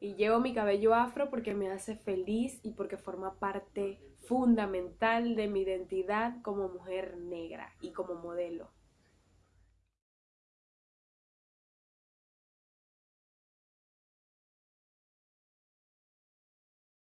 Y llevo mi cabello afro porque me hace feliz y porque forma parte fundamental de mi identidad como mujer negra y como modelo.